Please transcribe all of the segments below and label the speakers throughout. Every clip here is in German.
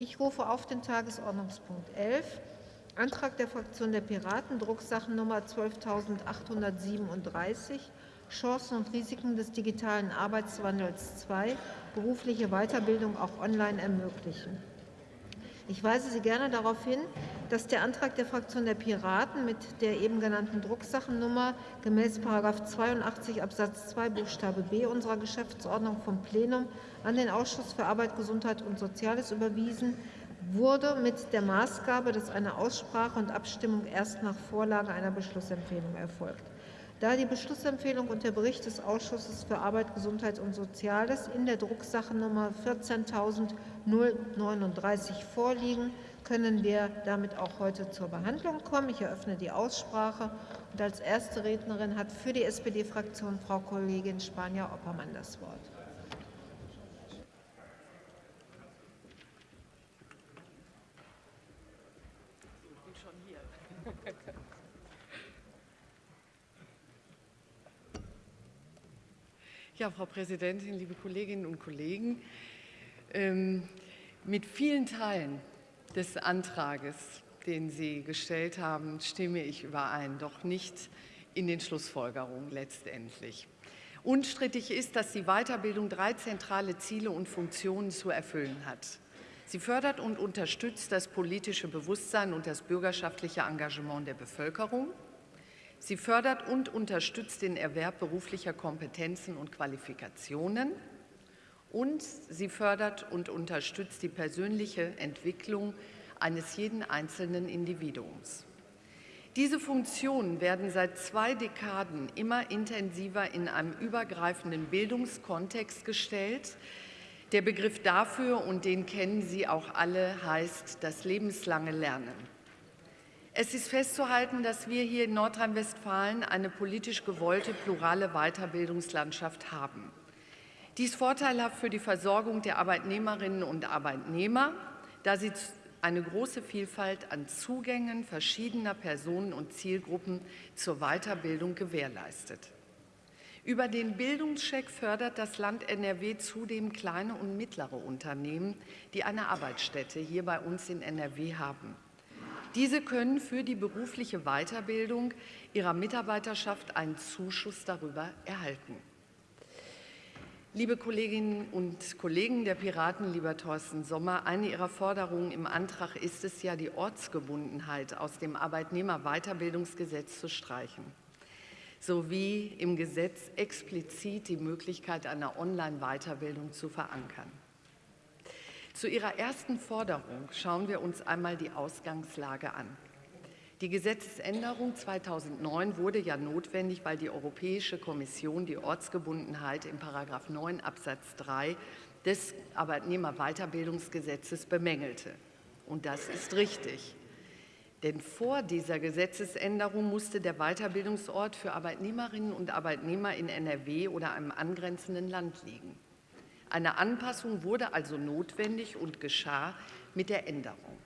Speaker 1: Ich rufe auf den Tagesordnungspunkt 11, Antrag der Fraktion der Piraten, Drucksachennummer 12.837, Chancen und Risiken des digitalen Arbeitswandels 2, berufliche Weiterbildung auch online ermöglichen. Ich weise Sie gerne darauf hin, dass der Antrag der Fraktion der Piraten mit der eben genannten Drucksachennummer gemäß § 82 Absatz 2 Buchstabe b unserer Geschäftsordnung vom Plenum an den Ausschuss für Arbeit, Gesundheit und Soziales überwiesen wurde mit der Maßgabe, dass eine Aussprache und Abstimmung erst nach Vorlage einer Beschlussempfehlung erfolgt. Da die Beschlussempfehlung und der Bericht des Ausschusses für Arbeit, Gesundheit und Soziales in der Drucksache Nummer 14.039 vorliegen, können wir damit auch heute zur Behandlung kommen. Ich eröffne die Aussprache. Und als erste Rednerin hat für die SPD-Fraktion Frau Kollegin Spanier-Oppermann das Wort.
Speaker 2: Ja, Frau Präsidentin, liebe Kolleginnen und Kollegen, ähm, mit vielen Teilen des Antrages, den Sie gestellt haben, stimme ich überein, doch nicht in den Schlussfolgerungen letztendlich. Unstrittig ist, dass die Weiterbildung drei zentrale Ziele und Funktionen zu erfüllen hat. Sie fördert und unterstützt das politische Bewusstsein und das bürgerschaftliche Engagement der Bevölkerung. Sie fördert und unterstützt den Erwerb beruflicher Kompetenzen und Qualifikationen. Und sie fördert und unterstützt die persönliche Entwicklung eines jeden einzelnen Individuums. Diese Funktionen werden seit zwei Dekaden immer intensiver in einem übergreifenden Bildungskontext gestellt. Der Begriff dafür, und den kennen Sie auch alle, heißt das lebenslange Lernen. Es ist festzuhalten, dass wir hier in Nordrhein-Westfalen eine politisch gewollte plurale Weiterbildungslandschaft haben. Dies vorteilhaft für die Versorgung der Arbeitnehmerinnen und Arbeitnehmer, da sie eine große Vielfalt an Zugängen verschiedener Personen und Zielgruppen zur Weiterbildung gewährleistet. Über den Bildungscheck fördert das Land NRW zudem kleine und mittlere Unternehmen, die eine Arbeitsstätte hier bei uns in NRW haben. Diese können für die berufliche Weiterbildung ihrer Mitarbeiterschaft einen Zuschuss darüber erhalten. Liebe Kolleginnen und Kollegen der Piraten, lieber Thorsten Sommer, eine Ihrer Forderungen im Antrag ist es ja, die Ortsgebundenheit aus dem Arbeitnehmerweiterbildungsgesetz zu streichen, sowie im Gesetz explizit die Möglichkeit einer Online-Weiterbildung zu verankern. Zu Ihrer ersten Forderung schauen wir uns einmal die Ausgangslage an. Die Gesetzesänderung 2009 wurde ja notwendig, weil die Europäische Kommission die Ortsgebundenheit in § 9 Absatz 3 des Arbeitnehmerweiterbildungsgesetzes bemängelte. Und das ist richtig. Denn vor dieser Gesetzesänderung musste der Weiterbildungsort für Arbeitnehmerinnen und Arbeitnehmer in NRW oder einem angrenzenden Land liegen. Eine Anpassung wurde also notwendig und geschah mit der Änderung.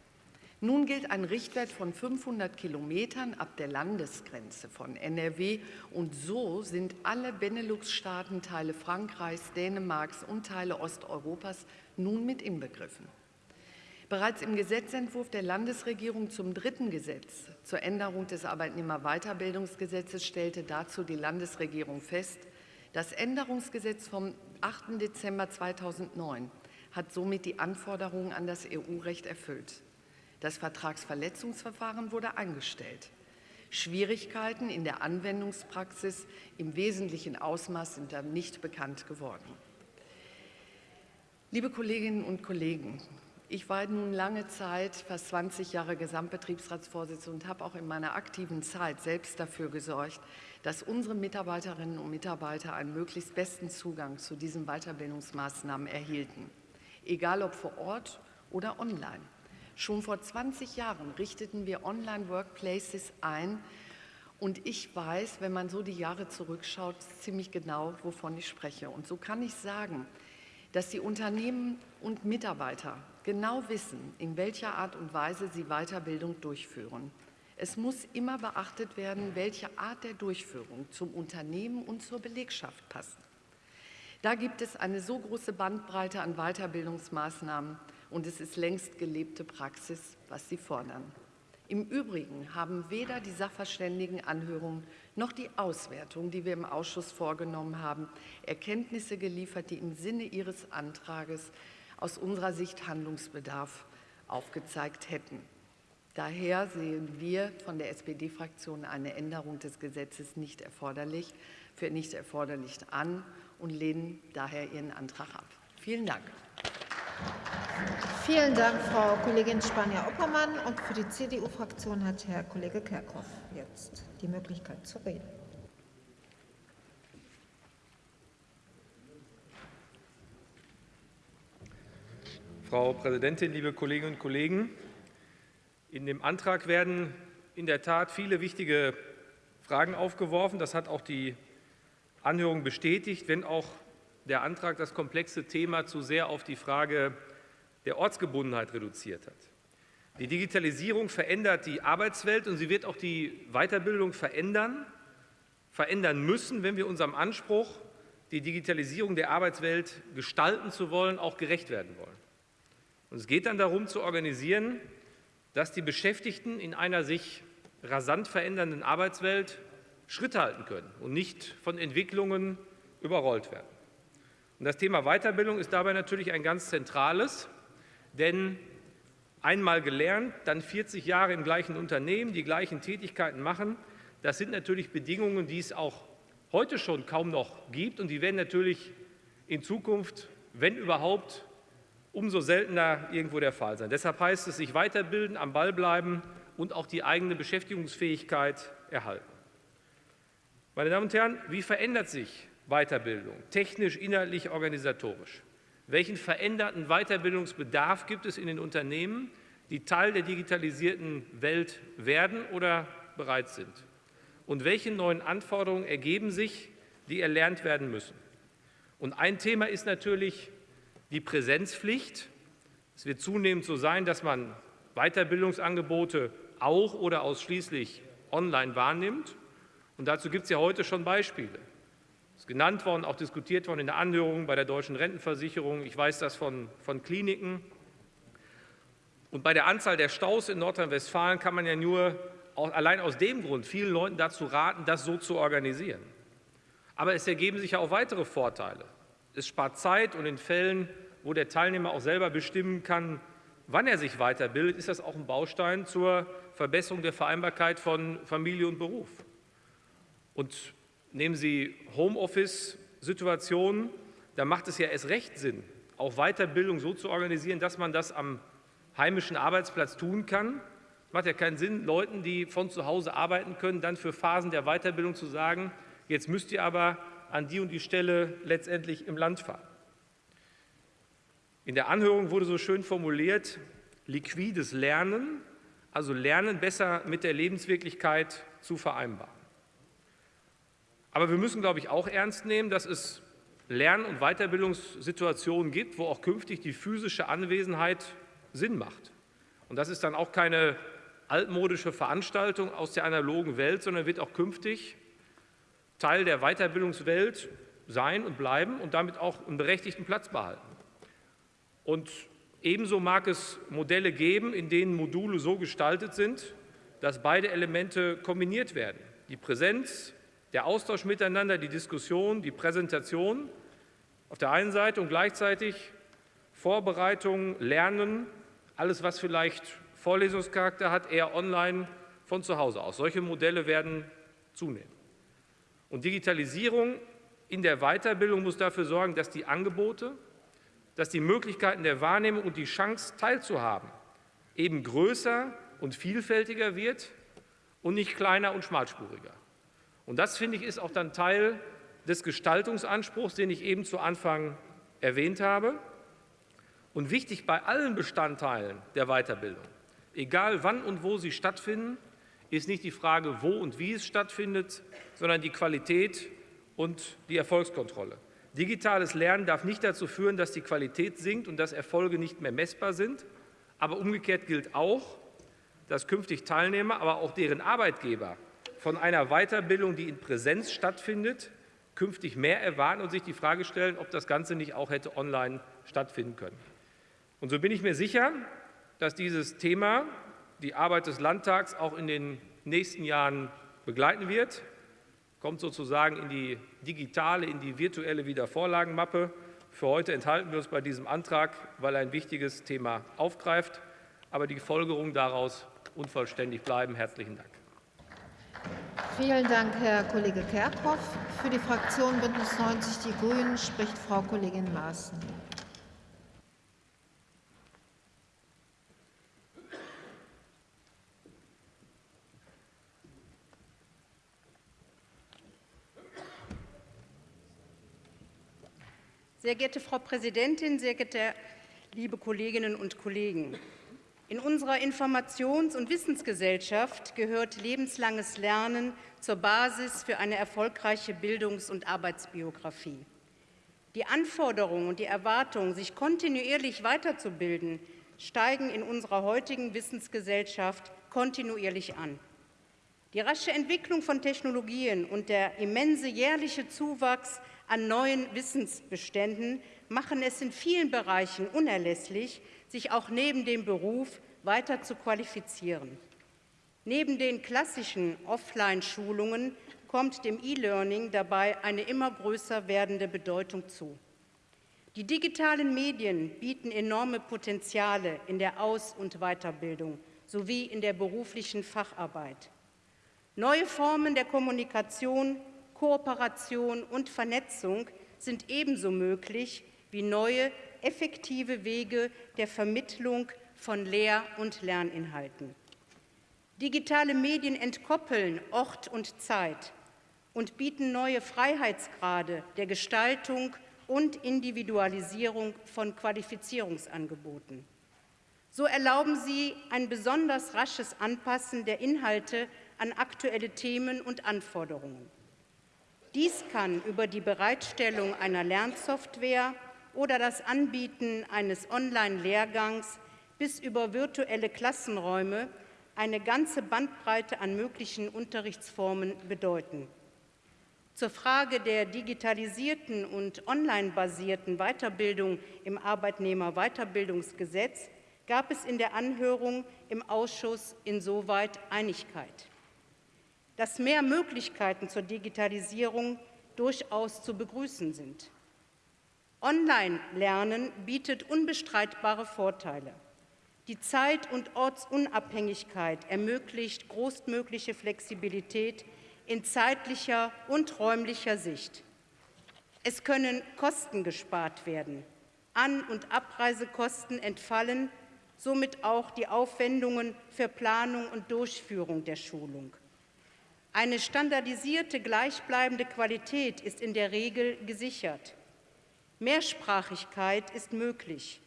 Speaker 2: Nun gilt ein Richtwert von 500 Kilometern ab der Landesgrenze von NRW und so sind alle Benelux-Staaten, Teile Frankreichs, Dänemarks und Teile Osteuropas nun mit inbegriffen. Bereits im Gesetzentwurf der Landesregierung zum dritten Gesetz zur Änderung des Arbeitnehmerweiterbildungsgesetzes stellte dazu die Landesregierung fest, das Änderungsgesetz vom 8. Dezember 2009 hat somit die Anforderungen an das EU-Recht erfüllt. Das Vertragsverletzungsverfahren wurde eingestellt. Schwierigkeiten in der Anwendungspraxis im wesentlichen Ausmaß sind dann nicht bekannt geworden. Liebe Kolleginnen und Kollegen, ich war nun lange Zeit, fast 20 Jahre Gesamtbetriebsratsvorsitzende und habe auch in meiner aktiven Zeit selbst dafür gesorgt, dass unsere Mitarbeiterinnen und Mitarbeiter einen möglichst besten Zugang zu diesen Weiterbildungsmaßnahmen erhielten, egal ob vor Ort oder online. Schon vor 20 Jahren richteten wir Online-Workplaces ein und ich weiß, wenn man so die Jahre zurückschaut, ziemlich genau, wovon ich spreche. Und so kann ich sagen, dass die Unternehmen und Mitarbeiter genau wissen, in welcher Art und Weise sie Weiterbildung durchführen. Es muss immer beachtet werden, welche Art der Durchführung zum Unternehmen und zur Belegschaft passt. Da gibt es eine so große Bandbreite an Weiterbildungsmaßnahmen und es ist längst gelebte Praxis, was Sie fordern. Im Übrigen haben weder die Sachverständigenanhörung noch die Auswertung, die wir im Ausschuss vorgenommen haben, Erkenntnisse geliefert, die im Sinne Ihres Antrages aus unserer Sicht Handlungsbedarf aufgezeigt hätten. Daher sehen wir von der SPD-Fraktion eine Änderung des Gesetzes nicht erforderlich, für nicht erforderlich an und lehnen daher Ihren Antrag ab. Vielen Dank.
Speaker 1: Vielen Dank, Frau Kollegin Spanier-Oppermann. Und für die CDU-Fraktion hat Herr Kollege Kerkhoff jetzt die Möglichkeit zu reden.
Speaker 3: Frau Präsidentin, liebe Kolleginnen und Kollegen! In dem Antrag werden in der Tat viele wichtige Fragen aufgeworfen. Das hat auch die Anhörung bestätigt, wenn auch der Antrag das komplexe Thema zu sehr auf die Frage der Ortsgebundenheit reduziert hat. Die Digitalisierung verändert die Arbeitswelt und sie wird auch die Weiterbildung verändern, verändern müssen, wenn wir unserem Anspruch, die Digitalisierung der Arbeitswelt gestalten zu wollen, auch gerecht werden wollen. Und es geht dann darum zu organisieren, dass die Beschäftigten in einer sich rasant verändernden Arbeitswelt Schritt halten können und nicht von Entwicklungen überrollt werden. Und das Thema Weiterbildung ist dabei natürlich ein ganz zentrales, denn einmal gelernt, dann 40 Jahre im gleichen Unternehmen, die gleichen Tätigkeiten machen, das sind natürlich Bedingungen, die es auch heute schon kaum noch gibt und die werden natürlich in Zukunft, wenn überhaupt, umso seltener irgendwo der Fall sein. Deshalb heißt es, sich weiterbilden, am Ball bleiben und auch die eigene Beschäftigungsfähigkeit erhalten. Meine Damen und Herren, wie verändert sich Weiterbildung, technisch, inhaltlich, organisatorisch? Welchen veränderten Weiterbildungsbedarf gibt es in den Unternehmen, die Teil der digitalisierten Welt werden oder bereits sind? Und welche neuen Anforderungen ergeben sich, die erlernt werden müssen? Und ein Thema ist natürlich die Präsenzpflicht. Es wird zunehmend so sein, dass man Weiterbildungsangebote auch oder ausschließlich online wahrnimmt. Und dazu gibt es ja heute schon Beispiele. Ist genannt worden, auch diskutiert worden in der Anhörung bei der deutschen Rentenversicherung. Ich weiß das von, von Kliniken. Und bei der Anzahl der Staus in Nordrhein-Westfalen kann man ja nur allein aus dem Grund vielen Leuten dazu raten, das so zu organisieren. Aber es ergeben sich ja auch weitere Vorteile. Es spart Zeit und in Fällen, wo der Teilnehmer auch selber bestimmen kann, wann er sich weiterbildet, ist das auch ein Baustein zur Verbesserung der Vereinbarkeit von Familie und Beruf. Und nehmen Sie Homeoffice-Situationen, da macht es ja erst recht Sinn, auch Weiterbildung so zu organisieren, dass man das am heimischen Arbeitsplatz tun kann. Macht ja keinen Sinn, Leuten, die von zu Hause arbeiten können, dann für Phasen der Weiterbildung zu sagen, jetzt müsst ihr aber an die und die Stelle letztendlich im Land fahren. In der Anhörung wurde so schön formuliert, liquides Lernen, also Lernen besser mit der Lebenswirklichkeit zu vereinbaren. Aber wir müssen, glaube ich, auch ernst nehmen, dass es Lern- und Weiterbildungssituationen gibt, wo auch künftig die physische Anwesenheit Sinn macht. Und das ist dann auch keine altmodische Veranstaltung aus der analogen Welt, sondern wird auch künftig Teil der Weiterbildungswelt sein und bleiben und damit auch einen berechtigten Platz behalten. Und ebenso mag es Modelle geben, in denen Module so gestaltet sind, dass beide Elemente kombiniert werden. Die Präsenz, der Austausch miteinander, die Diskussion, die Präsentation auf der einen Seite und gleichzeitig Vorbereitung, Lernen, alles, was vielleicht Vorlesungscharakter hat, eher online von zu Hause aus. Solche Modelle werden zunehmen. Und Digitalisierung in der Weiterbildung muss dafür sorgen, dass die Angebote, dass die Möglichkeiten der Wahrnehmung und die Chance teilzuhaben eben größer und vielfältiger wird und nicht kleiner und schmalspuriger. Und das, finde ich, ist auch dann Teil des Gestaltungsanspruchs, den ich eben zu Anfang erwähnt habe. Und wichtig bei allen Bestandteilen der Weiterbildung, egal wann und wo sie stattfinden, ist nicht die Frage, wo und wie es stattfindet, sondern die Qualität und die Erfolgskontrolle. Digitales Lernen darf nicht dazu führen, dass die Qualität sinkt und dass Erfolge nicht mehr messbar sind. Aber umgekehrt gilt auch, dass künftig Teilnehmer, aber auch deren Arbeitgeber von einer Weiterbildung, die in Präsenz stattfindet, künftig mehr erwarten und sich die Frage stellen, ob das Ganze nicht auch hätte online stattfinden können. Und so bin ich mir sicher, dass dieses Thema die Arbeit des Landtags auch in den nächsten Jahren begleiten wird, kommt sozusagen in die digitale, in die virtuelle Wiedervorlagenmappe. Für heute enthalten wir uns bei diesem Antrag, weil er ein wichtiges Thema aufgreift, aber die Folgerungen daraus unvollständig bleiben. Herzlichen Dank.
Speaker 1: Vielen Dank, Herr Kollege Kerkhoff. Für die Fraktion Bündnis 90 Die Grünen spricht Frau Kollegin Maaßen.
Speaker 4: Sehr geehrte Frau Präsidentin, sehr geehrte liebe Kolleginnen und Kollegen! In unserer Informations- und Wissensgesellschaft gehört lebenslanges Lernen zur Basis für eine erfolgreiche Bildungs- und Arbeitsbiografie. Die Anforderungen und die Erwartungen, sich kontinuierlich weiterzubilden, steigen in unserer heutigen Wissensgesellschaft kontinuierlich an. Die rasche Entwicklung von Technologien und der immense jährliche Zuwachs an neuen Wissensbeständen machen es in vielen Bereichen unerlässlich, sich auch neben dem Beruf weiter zu qualifizieren. Neben den klassischen Offline-Schulungen kommt dem E-Learning dabei eine immer größer werdende Bedeutung zu. Die digitalen Medien bieten enorme Potenziale in der Aus- und Weiterbildung sowie in der beruflichen Facharbeit. Neue Formen der Kommunikation Kooperation und Vernetzung sind ebenso möglich wie neue, effektive Wege der Vermittlung von Lehr- und Lerninhalten. Digitale Medien entkoppeln Ort und Zeit und bieten neue Freiheitsgrade der Gestaltung und Individualisierung von Qualifizierungsangeboten. So erlauben sie ein besonders rasches Anpassen der Inhalte an aktuelle Themen und Anforderungen. Dies kann über die Bereitstellung einer Lernsoftware oder das Anbieten eines Online-Lehrgangs bis über virtuelle Klassenräume eine ganze Bandbreite an möglichen Unterrichtsformen bedeuten. Zur Frage der digitalisierten und online-basierten Weiterbildung im Arbeitnehmerweiterbildungsgesetz gab es in der Anhörung im Ausschuss insoweit Einigkeit dass mehr Möglichkeiten zur Digitalisierung durchaus zu begrüßen sind. Online-Lernen bietet unbestreitbare Vorteile. Die Zeit- und Ortsunabhängigkeit ermöglicht großmögliche Flexibilität in zeitlicher und räumlicher Sicht. Es können Kosten gespart werden, An- und Abreisekosten entfallen, somit auch die Aufwendungen für Planung und Durchführung der Schulung. Eine standardisierte, gleichbleibende Qualität ist in der Regel gesichert. Mehrsprachigkeit ist möglich.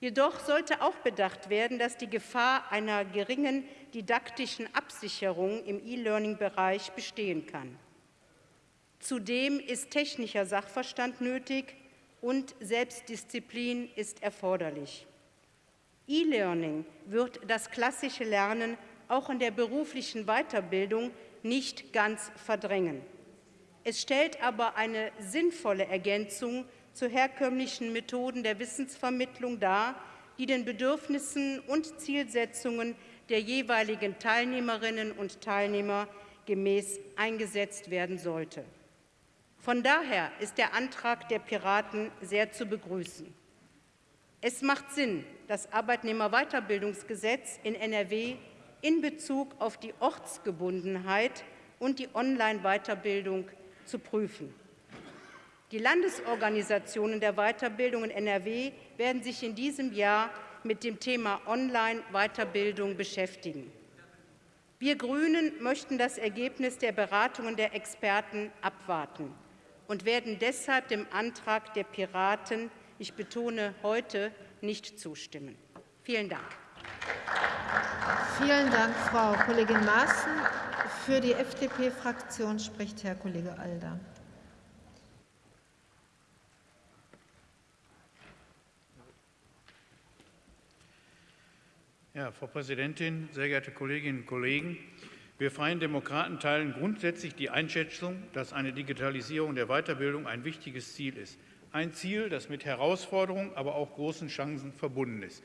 Speaker 4: Jedoch sollte auch bedacht werden, dass die Gefahr einer geringen didaktischen Absicherung im E-Learning-Bereich bestehen kann. Zudem ist technischer Sachverstand nötig und Selbstdisziplin ist erforderlich. E-Learning wird das klassische Lernen auch in der beruflichen Weiterbildung nicht ganz verdrängen. Es stellt aber eine sinnvolle Ergänzung zu herkömmlichen Methoden der Wissensvermittlung dar, die den Bedürfnissen und Zielsetzungen der jeweiligen Teilnehmerinnen und Teilnehmer gemäß eingesetzt werden sollte. Von daher ist der Antrag der Piraten sehr zu begrüßen. Es macht Sinn, das Arbeitnehmerweiterbildungsgesetz in NRW in Bezug auf die Ortsgebundenheit und die Online-Weiterbildung zu prüfen. Die Landesorganisationen der Weiterbildung in NRW werden sich in diesem Jahr mit dem Thema Online-Weiterbildung beschäftigen. Wir Grünen möchten das Ergebnis der Beratungen der Experten abwarten und werden deshalb dem Antrag der Piraten, ich betone heute, nicht zustimmen. Vielen Dank.
Speaker 1: Vielen Dank, Frau Kollegin Maaßen. Für die FDP-Fraktion spricht Herr Kollege Alder.
Speaker 5: Ja, Frau Präsidentin, sehr geehrte Kolleginnen und Kollegen! Wir Freien Demokraten teilen grundsätzlich die Einschätzung, dass eine Digitalisierung der Weiterbildung ein wichtiges Ziel ist. Ein Ziel, das mit Herausforderungen, aber auch großen Chancen verbunden ist.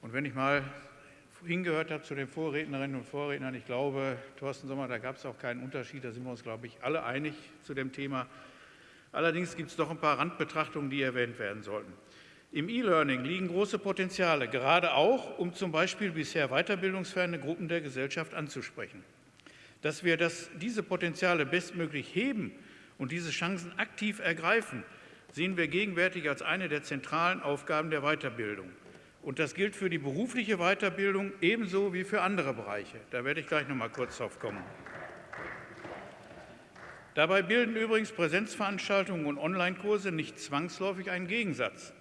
Speaker 5: Und wenn ich mal hingehört habe zu den Vorrednerinnen und Vorrednern, ich glaube, Thorsten Sommer, da gab es auch keinen Unterschied, da sind wir uns, glaube ich, alle einig zu dem Thema. Allerdings gibt es doch ein paar Randbetrachtungen, die erwähnt werden sollten. Im E-Learning liegen große Potenziale, gerade auch, um zum Beispiel bisher weiterbildungsferne Gruppen der Gesellschaft anzusprechen. Dass wir das, diese Potenziale bestmöglich heben und diese Chancen aktiv ergreifen, sehen wir gegenwärtig als eine der zentralen Aufgaben der Weiterbildung. Und das gilt für die berufliche Weiterbildung ebenso wie für andere Bereiche. Da werde ich gleich noch mal kurz drauf kommen. Dabei bilden übrigens Präsenzveranstaltungen und Online-Kurse nicht zwangsläufig einen Gegensatz.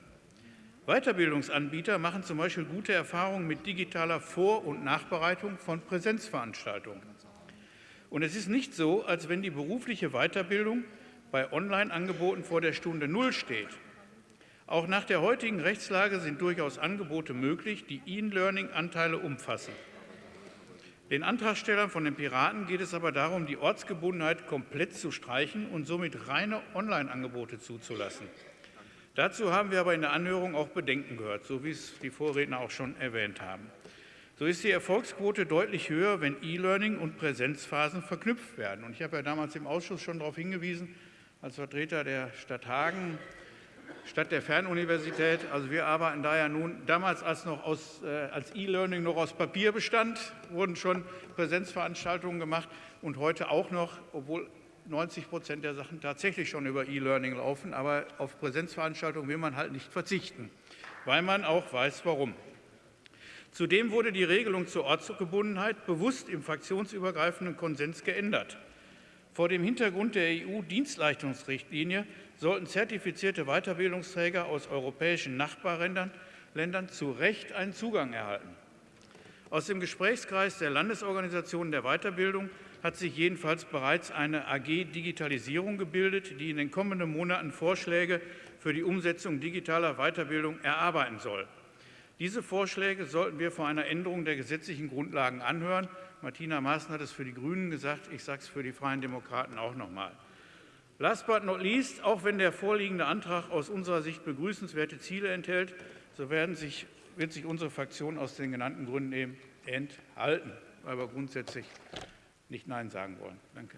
Speaker 5: Weiterbildungsanbieter machen zum Beispiel gute Erfahrungen mit digitaler Vor- und Nachbereitung von Präsenzveranstaltungen. Und es ist nicht so, als wenn die berufliche Weiterbildung bei Online-Angeboten vor der Stunde Null steht. Auch nach der heutigen Rechtslage sind durchaus Angebote möglich, die E-Learning-Anteile umfassen. Den Antragstellern von den Piraten geht es aber darum, die Ortsgebundenheit komplett zu streichen und somit reine Online-Angebote zuzulassen. Dazu haben wir aber in der Anhörung auch Bedenken gehört, so wie es die Vorredner auch schon erwähnt haben. So ist die Erfolgsquote deutlich höher, wenn E-Learning und Präsenzphasen verknüpft werden. Und ich habe ja damals im Ausschuss schon darauf hingewiesen, als Vertreter der Stadt Hagen, statt der Fernuniversität. Also wir arbeiten da ja nun, damals als noch aus, äh, als E-Learning noch aus Papier bestand, wurden schon Präsenzveranstaltungen gemacht und heute auch noch, obwohl 90 Prozent der Sachen tatsächlich schon über E-Learning laufen, aber auf Präsenzveranstaltungen will man halt nicht verzichten, weil man auch weiß, warum. Zudem wurde die Regelung zur Ortsgebundenheit bewusst im fraktionsübergreifenden Konsens geändert. Vor dem Hintergrund der EU-Dienstleistungsrichtlinie sollten zertifizierte Weiterbildungsträger aus europäischen Nachbarländern Ländern zu Recht einen Zugang erhalten. Aus dem Gesprächskreis der Landesorganisationen der Weiterbildung hat sich jedenfalls bereits eine AG Digitalisierung gebildet, die in den kommenden Monaten Vorschläge für die Umsetzung digitaler Weiterbildung erarbeiten soll. Diese Vorschläge sollten wir vor einer Änderung der gesetzlichen Grundlagen anhören. Martina Maaßen hat es für die Grünen gesagt, ich sage es für die Freien Demokraten auch noch einmal. Last but not least, auch wenn der vorliegende Antrag aus unserer Sicht begrüßenswerte Ziele enthält, so sich, wird sich unsere Fraktion aus den genannten Gründen eben enthalten, weil wir grundsätzlich nicht Nein sagen wollen. Danke.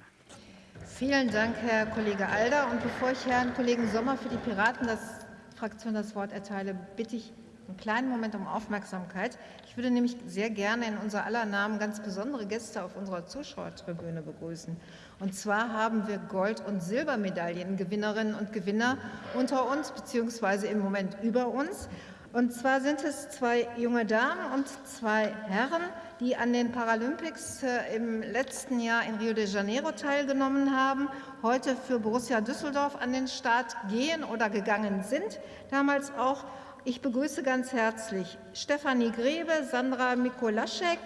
Speaker 1: Vielen Dank, Herr Kollege Alder. Und bevor ich Herrn Kollegen Sommer für die Piraten das Fraktion das Wort erteile, bitte ich einen kleinen Moment um Aufmerksamkeit. Ich würde nämlich sehr gerne in unser aller Namen ganz besondere Gäste auf unserer Zuschauertribüne begrüßen. Und zwar haben wir Gold- und Silbermedaillengewinnerinnen und Gewinner unter uns, beziehungsweise im Moment über uns. Und zwar sind es zwei junge Damen und zwei Herren, die an den Paralympics äh, im letzten Jahr in Rio de Janeiro teilgenommen haben, heute für Borussia Düsseldorf an den Start gehen oder gegangen sind, damals auch ich begrüße ganz herzlich Stefanie Grebe, Sandra Mikolaschek,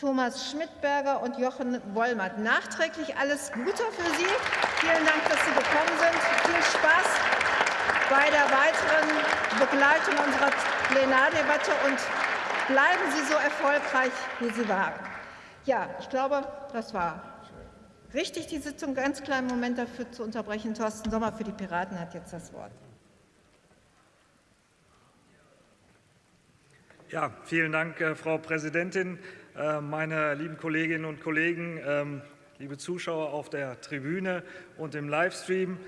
Speaker 1: Thomas Schmidberger und Jochen Wollmert. Nachträglich alles Gute für Sie. Vielen Dank, dass Sie gekommen sind. Viel Spaß bei der weiteren Begleitung unserer Plenardebatte und bleiben Sie so erfolgreich, wie Sie waren. Ja, ich glaube, das war richtig, die Sitzung. Ganz kleinen Moment dafür zu unterbrechen. Thorsten Sommer für die Piraten hat jetzt das Wort.
Speaker 6: Ja, vielen Dank, äh, Frau Präsidentin, äh, meine lieben Kolleginnen und Kollegen, ähm, liebe Zuschauer auf der Tribüne und im Livestream.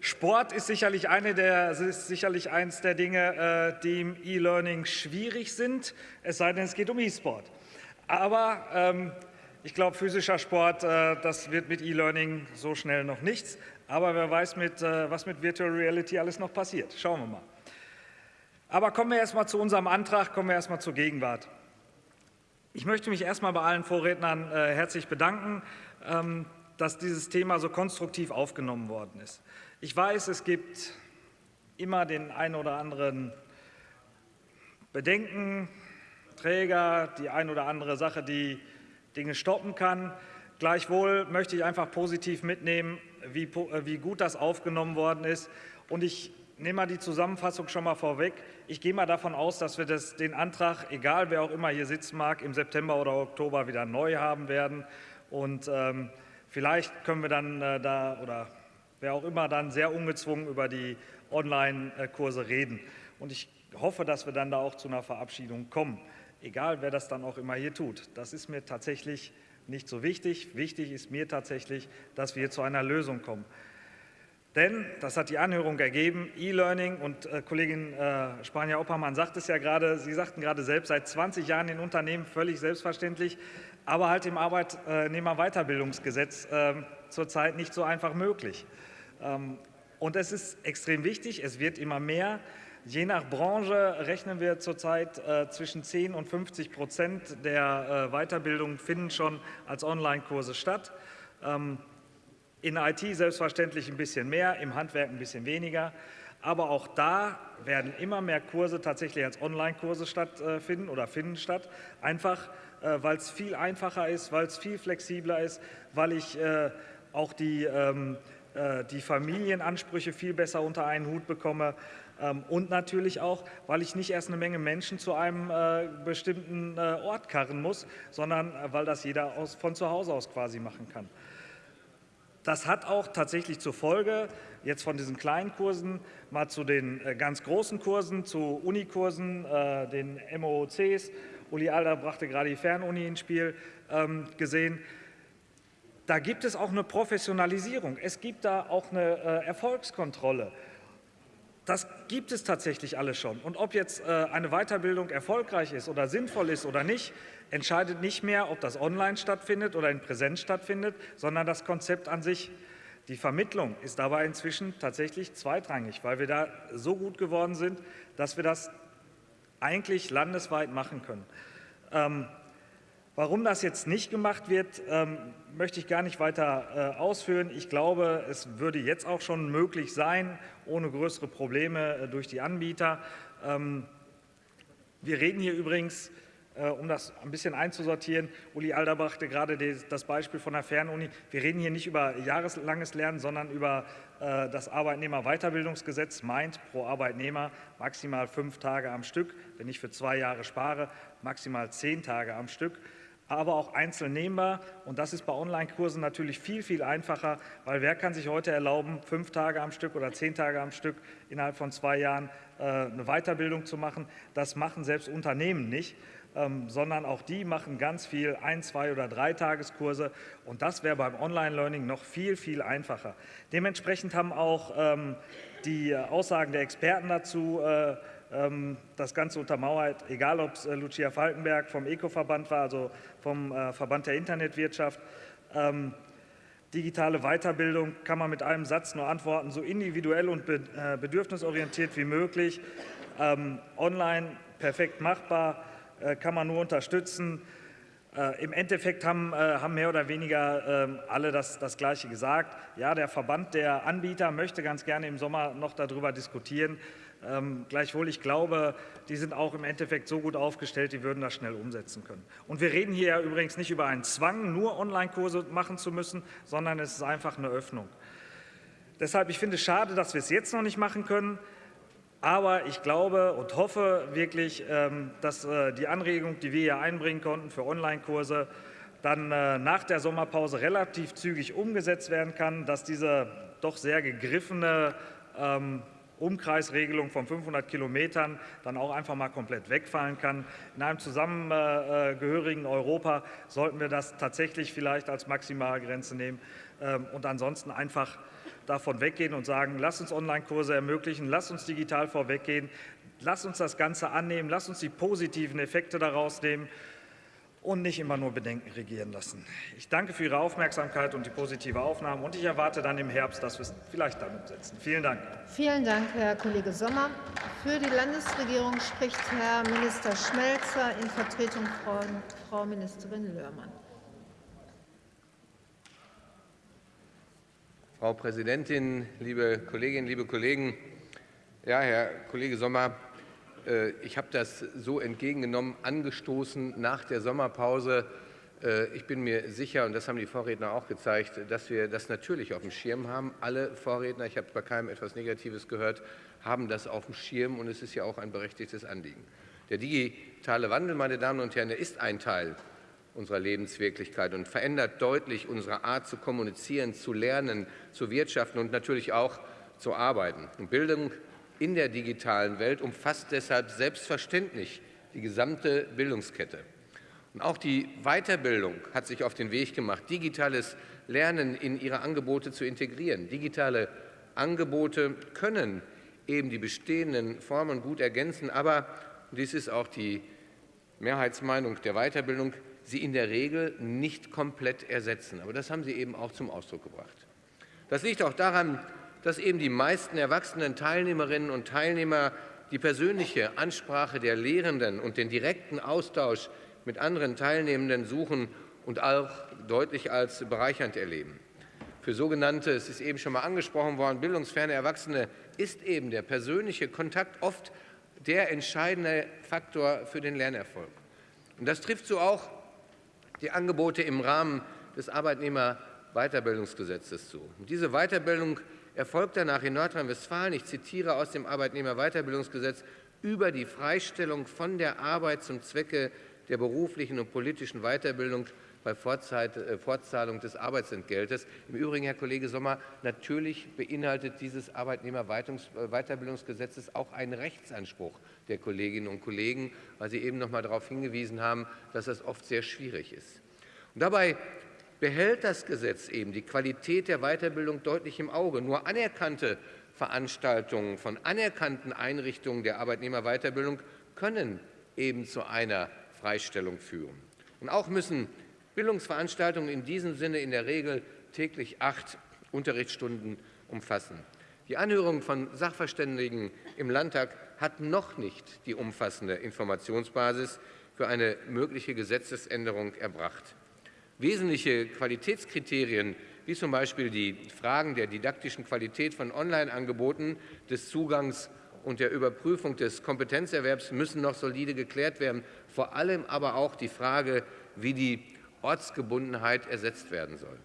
Speaker 6: Sport ist sicherlich, eine der, ist sicherlich eines der Dinge, äh, die im E-Learning schwierig sind, es sei denn, es geht um E-Sport. Aber ähm, ich glaube, physischer Sport, das wird mit E-Learning so schnell noch nichts. Aber wer weiß, mit, was mit Virtual Reality alles noch passiert. Schauen wir mal. Aber kommen wir erst mal zu unserem Antrag, kommen wir erst mal zur Gegenwart. Ich möchte mich erst mal bei allen Vorrednern äh, herzlich bedanken, ähm, dass dieses Thema so konstruktiv aufgenommen worden ist. Ich weiß, es gibt immer den einen oder anderen Bedenken, Träger, die ein oder andere Sache, die Dinge stoppen kann. Gleichwohl möchte ich einfach positiv mitnehmen, wie, äh, wie gut das aufgenommen worden ist. Und ich nehme mal die Zusammenfassung schon mal vorweg. Ich gehe mal davon aus, dass wir das, den Antrag, egal wer auch immer hier sitzen mag, im September oder Oktober wieder neu haben werden. Und ähm, vielleicht können wir dann äh, da oder wer auch immer dann sehr ungezwungen über die Online-Kurse reden. Und ich hoffe, dass wir dann da auch zu einer Verabschiedung kommen, egal wer das dann auch immer hier tut. Das ist mir tatsächlich nicht so wichtig. Wichtig ist mir tatsächlich, dass wir zu einer Lösung kommen. Denn, das hat die Anhörung ergeben, E-Learning und äh, Kollegin äh, Spanier-Oppermann sagt es ja gerade, Sie sagten gerade selbst, seit 20 Jahren in Unternehmen völlig selbstverständlich, aber halt im Arbeitnehmerweiterbildungsgesetz äh, zurzeit nicht so einfach möglich. Ähm, und es ist extrem wichtig, es wird immer mehr. Je nach Branche rechnen wir zurzeit äh, zwischen 10 und 50 Prozent der äh, Weiterbildung finden schon als Online-Kurse statt. Ähm, in IT selbstverständlich ein bisschen mehr, im Handwerk ein bisschen weniger. Aber auch da werden immer mehr Kurse tatsächlich als Online-Kurse stattfinden oder finden statt. Einfach, äh, weil es viel einfacher ist, weil es viel flexibler ist, weil ich äh, auch die, ähm, äh, die Familienansprüche viel besser unter einen Hut bekomme. Ähm, und natürlich auch, weil ich nicht erst eine Menge Menschen zu einem bestimmten Ort karren muss, sondern weil das jeder von zu Hause aus quasi machen kann. Das hat auch tatsächlich zur Folge, jetzt von diesen kleinen Kursen mal zu den äh, ganz großen Kursen, zu Unikursen, äh, den MOOCs, Uli Alder brachte gerade die Fernuni ins Spiel, ähm, gesehen. Da gibt es auch eine Professionalisierung. Es gibt da auch eine äh, Erfolgskontrolle. Das gibt es tatsächlich alles schon. Und ob jetzt eine Weiterbildung erfolgreich ist oder sinnvoll ist oder nicht, entscheidet nicht mehr, ob das online stattfindet oder in Präsenz stattfindet, sondern das Konzept an sich. Die Vermittlung ist dabei inzwischen tatsächlich zweitrangig, weil wir da so gut geworden sind, dass wir das eigentlich landesweit machen können. Ähm, Warum das jetzt nicht gemacht wird, ähm, möchte ich gar nicht weiter äh, ausführen. Ich glaube, es würde jetzt auch schon möglich sein, ohne größere Probleme äh, durch die Anbieter. Ähm, wir reden hier übrigens, um das ein bisschen einzusortieren, Uli Alder brachte gerade das Beispiel von der Fernuni, wir reden hier nicht über jahreslanges Lernen, sondern über äh, das Arbeitnehmerweiterbildungsgesetz meint pro Arbeitnehmer maximal fünf Tage am Stück, wenn ich für zwei Jahre spare, maximal zehn Tage am Stück aber auch einzeln nehmbar. Und das ist bei Online-Kursen natürlich viel, viel einfacher, weil wer kann sich heute erlauben, fünf Tage am Stück oder zehn Tage am Stück innerhalb von zwei Jahren äh, eine Weiterbildung zu machen? Das machen selbst Unternehmen nicht. Ähm, sondern auch die machen ganz viel ein-, zwei- oder drei Tageskurse. Und das wäre beim Online-Learning noch viel, viel einfacher. Dementsprechend haben auch ähm, die Aussagen der Experten dazu äh, das Ganze untermauert, egal ob es äh, Lucia Falkenberg vom ECO-Verband war, also vom äh, Verband der Internetwirtschaft. Ähm, digitale Weiterbildung kann man mit einem Satz nur antworten, so individuell und äh, bedürfnisorientiert wie möglich. Ähm, online perfekt machbar, kann man nur unterstützen. Im Endeffekt haben, haben, mehr oder weniger alle das, das Gleiche gesagt. Ja, der Verband der Anbieter möchte ganz gerne im Sommer noch darüber diskutieren. Ähm, gleichwohl, ich glaube, die sind auch im Endeffekt so gut aufgestellt, die würden das schnell umsetzen können. Und wir reden hier ja übrigens nicht über einen Zwang, nur Online-Kurse machen zu müssen, sondern es ist einfach eine Öffnung. Deshalb, ich finde es schade, dass wir es jetzt noch nicht machen können. Aber ich glaube und hoffe wirklich, ähm, dass äh, die Anregung, die wir hier einbringen konnten für Online-Kurse, dann äh, nach der Sommerpause relativ zügig umgesetzt werden kann, dass diese doch sehr gegriffene ähm, Umkreisregelung von 500 Kilometern dann auch einfach mal komplett wegfallen kann. In einem zusammengehörigen Europa sollten wir das tatsächlich vielleicht als Maximalgrenze nehmen ähm, und ansonsten einfach davon weggehen und sagen, lass uns Online-Kurse ermöglichen, lass uns digital vorweggehen, lass uns das Ganze annehmen, lass uns die positiven Effekte daraus nehmen und nicht immer nur Bedenken regieren lassen. Ich danke für Ihre Aufmerksamkeit und die positive Aufnahme und ich erwarte dann im Herbst, dass wir es vielleicht dann umsetzen. Vielen Dank.
Speaker 1: Vielen Dank, Herr Kollege Sommer. Für die Landesregierung spricht Herr Minister Schmelzer in Vertretung von Frau Ministerin Lörmann.
Speaker 7: Frau Präsidentin, liebe Kolleginnen, liebe Kollegen! Ja, Herr Kollege Sommer, ich habe das so entgegengenommen, angestoßen nach der Sommerpause. Äh, ich bin mir sicher, und das haben die Vorredner auch gezeigt, dass wir das natürlich auf dem Schirm haben. Alle Vorredner, ich habe bei keinem etwas Negatives gehört, haben das auf dem Schirm, und es ist ja auch ein berechtigtes Anliegen. Der digitale Wandel, meine Damen und Herren, ist ein Teil unserer Lebenswirklichkeit und verändert deutlich unsere Art zu kommunizieren, zu lernen, zu wirtschaften und natürlich auch zu arbeiten. Und Bildung in der digitalen Welt umfasst deshalb selbstverständlich die gesamte Bildungskette. Und auch die Weiterbildung hat sich auf den Weg gemacht, digitales Lernen in ihre Angebote zu integrieren. Digitale Angebote können eben die bestehenden Formen gut ergänzen, aber, und dies ist auch die Mehrheitsmeinung der Weiterbildung, sie in der Regel nicht komplett ersetzen. Aber das haben Sie eben auch zum Ausdruck gebracht. Das liegt auch daran, dass eben die meisten erwachsenen Teilnehmerinnen und Teilnehmer die persönliche Ansprache der Lehrenden und den direkten Austausch mit anderen Teilnehmenden suchen und auch deutlich als bereichernd erleben. Für sogenannte, es ist eben schon mal angesprochen worden, bildungsferne Erwachsene ist eben der persönliche Kontakt oft der entscheidende Faktor für den Lernerfolg. Und das trifft so auch die Angebote im Rahmen des Arbeitnehmerweiterbildungsgesetzes zu. Und diese Weiterbildung erfolgt danach in Nordrhein-Westfalen, ich zitiere aus dem Arbeitnehmerweiterbildungsgesetz, über die Freistellung von der Arbeit zum Zwecke der beruflichen und politischen Weiterbildung bei äh, Fortzahlung des Arbeitsentgeltes. Im Übrigen, Herr Kollege Sommer, natürlich beinhaltet dieses Arbeitnehmerweiterbildungsgesetz auch einen Rechtsanspruch der Kolleginnen und Kollegen, weil Sie eben noch einmal darauf hingewiesen haben, dass das oft sehr schwierig ist. Und dabei behält das Gesetz eben die Qualität der Weiterbildung deutlich im Auge. Nur anerkannte Veranstaltungen von anerkannten Einrichtungen der Arbeitnehmerweiterbildung können eben zu einer Freistellung führen. Und auch müssen Bildungsveranstaltungen in diesem Sinne in der Regel täglich acht Unterrichtsstunden umfassen. Die Anhörung von Sachverständigen im Landtag hat noch nicht die umfassende Informationsbasis für eine mögliche Gesetzesänderung erbracht. Wesentliche Qualitätskriterien, wie zum Beispiel die Fragen der didaktischen Qualität von Online-Angeboten, des Zugangs und der Überprüfung des Kompetenzerwerbs, müssen noch solide geklärt werden. Vor allem aber auch die Frage, wie die Ortsgebundenheit ersetzt werden soll.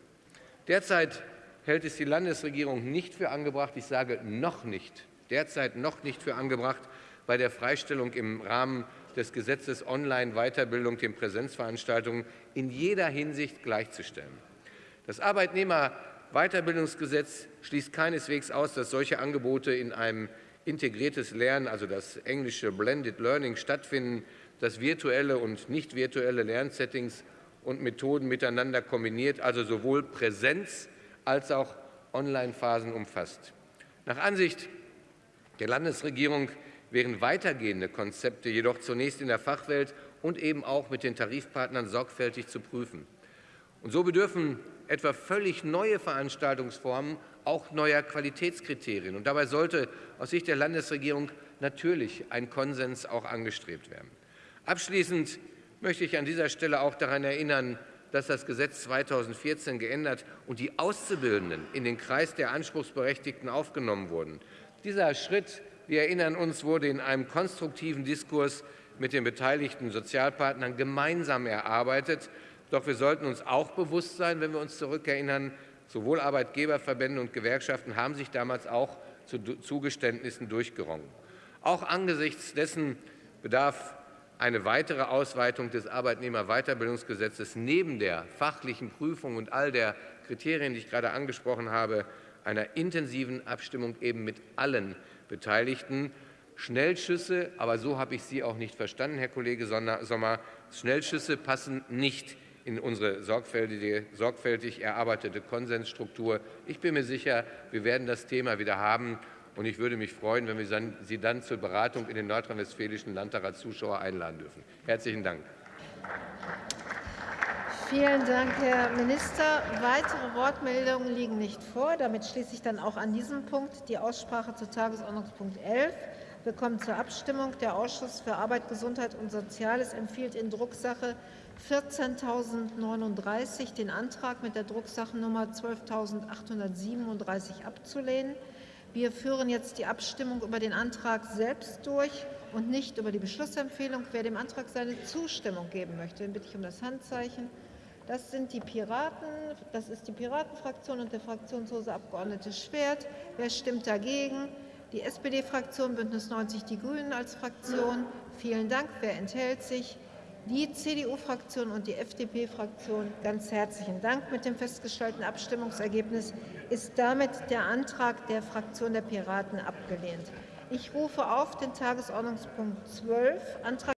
Speaker 7: Derzeit hält es die Landesregierung nicht für angebracht, ich sage noch nicht, derzeit noch nicht für angebracht, bei der Freistellung im Rahmen des Gesetzes Online-Weiterbildung den Präsenzveranstaltungen in jeder Hinsicht gleichzustellen. Das Arbeitnehmerweiterbildungsgesetz schließt keineswegs aus, dass solche Angebote in einem integriertes Lernen, also das englische Blended Learning, stattfinden, das virtuelle und nicht virtuelle Lernsettings und Methoden miteinander kombiniert, also sowohl Präsenz als auch Online-Phasen umfasst. Nach Ansicht der Landesregierung wären weitergehende Konzepte jedoch zunächst in der Fachwelt und eben auch mit den Tarifpartnern sorgfältig zu prüfen. Und so bedürfen etwa völlig neue Veranstaltungsformen auch neuer Qualitätskriterien. Und dabei sollte aus Sicht der Landesregierung natürlich ein Konsens auch angestrebt werden. Abschließend möchte ich an dieser Stelle auch daran erinnern, dass das Gesetz 2014 geändert und die Auszubildenden in den Kreis der Anspruchsberechtigten aufgenommen wurden. Dieser Schritt wir erinnern uns, wurde in einem konstruktiven Diskurs mit den beteiligten Sozialpartnern gemeinsam erarbeitet. Doch wir sollten uns auch bewusst sein, wenn wir uns zurückerinnern, sowohl Arbeitgeberverbände und Gewerkschaften haben sich damals auch zu Zugeständnissen durchgerungen. Auch angesichts dessen bedarf eine weitere Ausweitung des Arbeitnehmerweiterbildungsgesetzes neben der fachlichen Prüfung und all der Kriterien, die ich gerade angesprochen habe, einer intensiven Abstimmung eben mit allen Beteiligten. Schnellschüsse, aber so habe ich Sie auch nicht verstanden, Herr Kollege Sommer, Schnellschüsse passen nicht in unsere sorgfältig erarbeitete Konsensstruktur. Ich bin mir sicher, wir werden das Thema wieder haben. Und ich würde mich freuen, wenn wir Sie dann zur Beratung in den nordrhein-westfälischen Landtag als Zuschauer einladen dürfen. Herzlichen Dank.
Speaker 1: Vielen Dank, Herr Minister. Weitere Wortmeldungen liegen nicht vor. Damit schließe ich dann auch an diesem Punkt die Aussprache zu Tagesordnungspunkt 11. Wir kommen zur Abstimmung. Der Ausschuss für Arbeit, Gesundheit und Soziales empfiehlt in Drucksache 14.039 den Antrag mit der Drucksachennummer 12.837 abzulehnen. Wir führen jetzt die Abstimmung über den Antrag selbst durch und nicht über die Beschlussempfehlung. Wer dem Antrag seine Zustimmung geben möchte, den bitte ich um das Handzeichen. Das sind die Piraten, das ist die Piratenfraktion und der fraktionslose Abgeordnete Schwert. Wer stimmt dagegen? Die SPD-Fraktion, Bündnis 90 Die Grünen als Fraktion. Vielen Dank. Wer enthält sich? Die CDU-Fraktion und die FDP-Fraktion ganz herzlichen Dank. Mit dem festgestellten Abstimmungsergebnis ist damit der Antrag der Fraktion der Piraten abgelehnt. Ich rufe auf den Tagesordnungspunkt 12, Antrag